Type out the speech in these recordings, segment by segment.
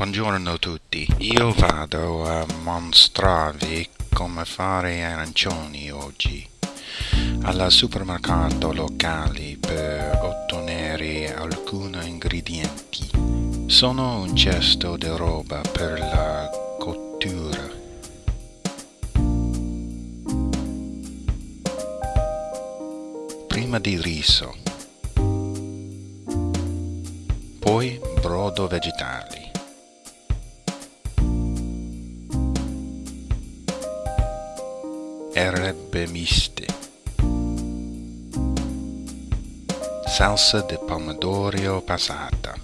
Buongiorno a tutti, io vado a mostrarvi come fare arancioni oggi al supermercato locale per ottenere alcuni ingredienti. Sono un cesto di roba per la cottura. Prima di riso, poi brodo vegetali. Erbe miste, salsa di pomodoro passata,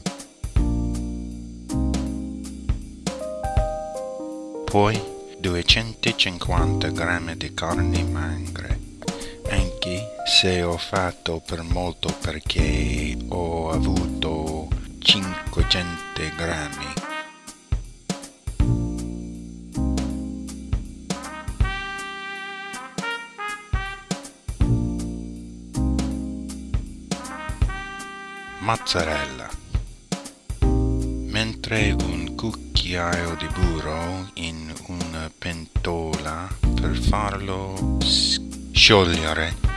poi 250 g di carne magra, anche se ho fatto per molto perché ho avuto 500 grammi mozzarella. Mentre un cucchiaio di burro in una pentola per farlo sciogliere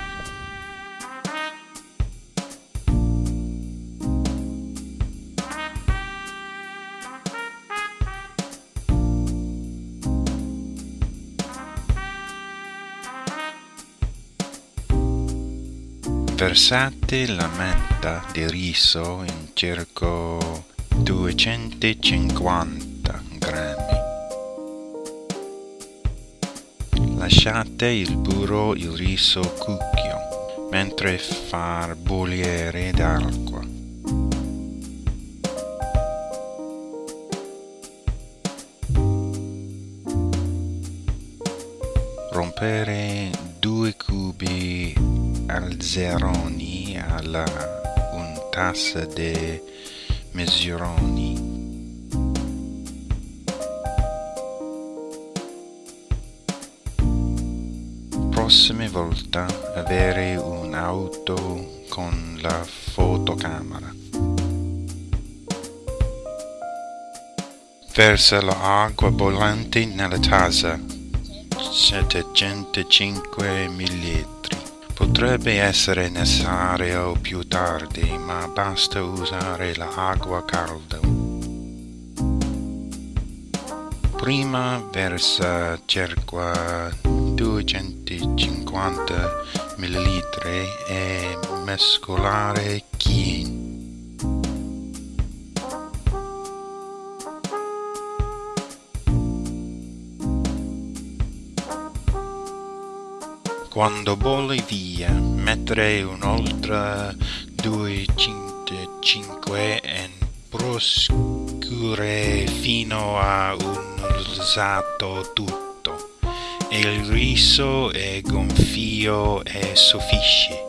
Versate la menta di riso in circa 250 grammi. Lasciate il burro il riso cucchio mentre far bollire d'acqua. Rompere alzeroni alla un tassa de mesuroni prossime volta avere un'auto con la fotocamera. Versa l'acqua bollente nella tazza 705 ml Potrebbe essere necessario più tardi, ma basta usare l'acqua calda. Prima versa circa 250 ml e mescolare chi Quando bolle via, mettere un'altra 2,5 e prosciugare fino a un rosato tutto. E il riso è gonfio e sufficie.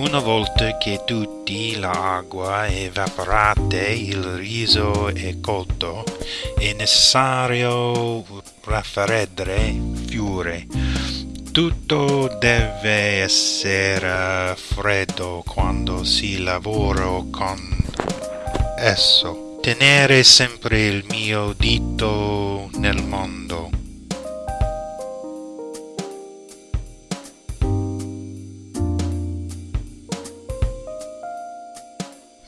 Una volta che tutti l'acqua è evaporata il riso è cotto, è necessario raffreddare fiore. Tutto deve essere freddo quando si lavora con esso. Tenere sempre il mio dito nel mondo.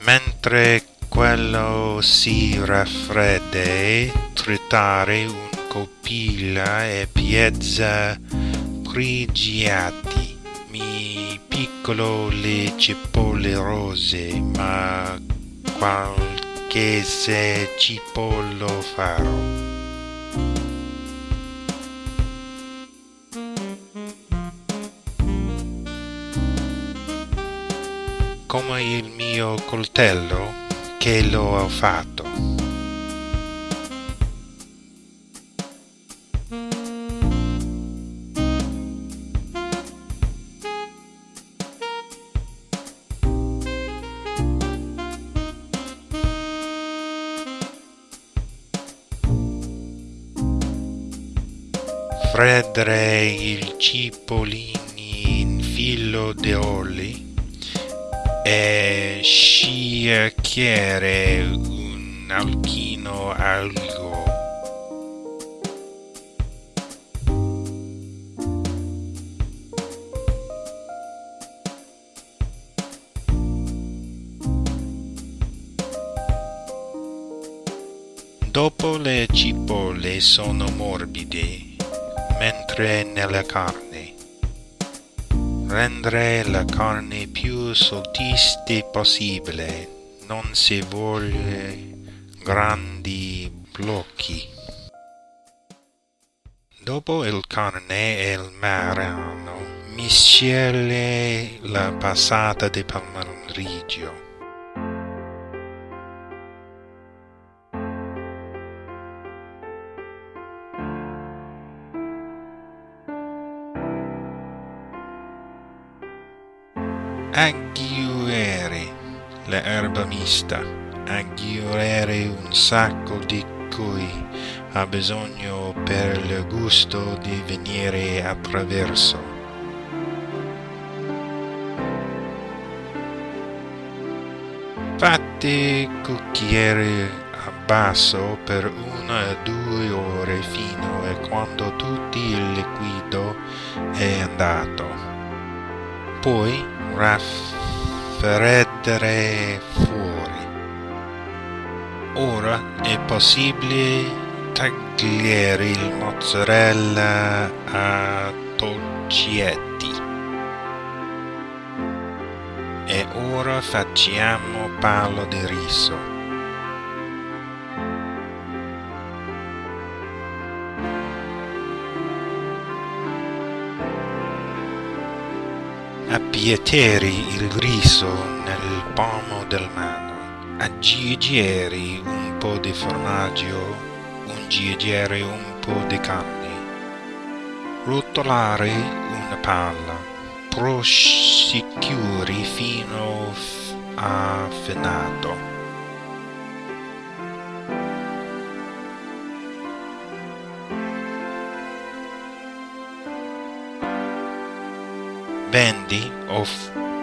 Mentre quello si raffredda, tritare un copilla e piezza grigiati. Mi piccolo le cipolle rose, ma qualche se cipollo farò. Come il mio coltello che lo ho fatto. freddere il cipollini in filo di oli e sciacchiere un alchino algo Dopo le cipolle sono morbide, mentre nella carne. Rendere la carne più sottile possibile, non si vuole grandi blocchi. Dopo il carne e il marano, miscele la passata di aggiungere l'erba mista, aggiungere un sacco di cui ha bisogno per il gusto di venire attraverso. Fate cucchiere a basso per una o due ore fino a quando tutto il liquido è andato. Poi raffreddere fuori. Ora è possibile tagliare il mozzarella a tocchetti. E ora facciamo palo di riso. Appieteri il riso nel palmo del mano, aggiungere un po' di formaggio, aggiungere un po' di carne, rotolare una palla, prosciugare fino a fenato. Vendi ho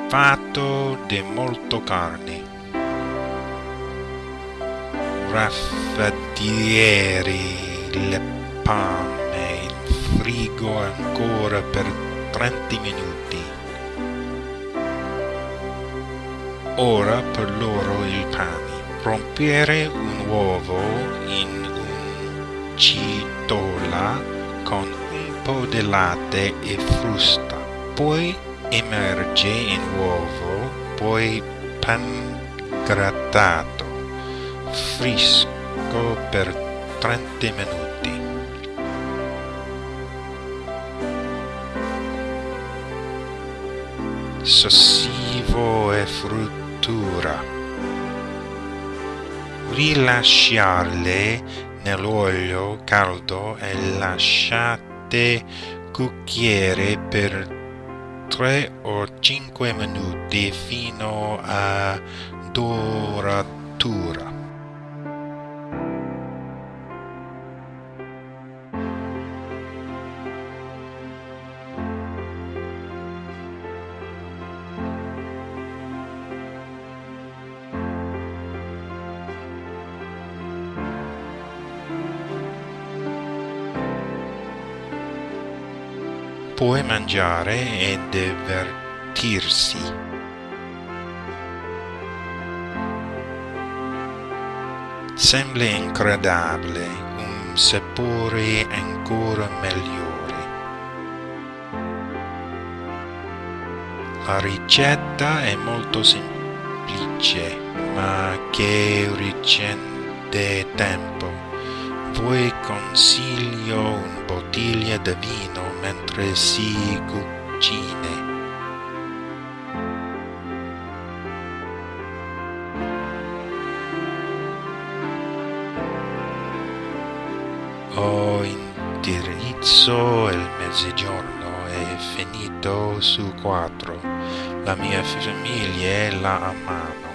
fatto di molto carne. Raffaddieri le pane in frigo ancora per 30 minuti. Ora per loro il pane. Rompere un uovo in un citola con un po' di latte e frusta poi immerge in uovo, poi pan grattato, fresco per 30 minuti. Sossivo e fruttura. Rilasciarle nell'olio caldo e lasciate cucchiere per tre o cinque minuti fino a duratura. Puoi mangiare e divertirsi. Sembra incredibile, un sapore ancora migliore. La ricetta è molto semplice, ma che richiede tempo voi consiglio un bottiglia di vino mentre si cucina. Ho indirizzo il mezzogiorno è finito su quattro. La mia famiglia è là a mano.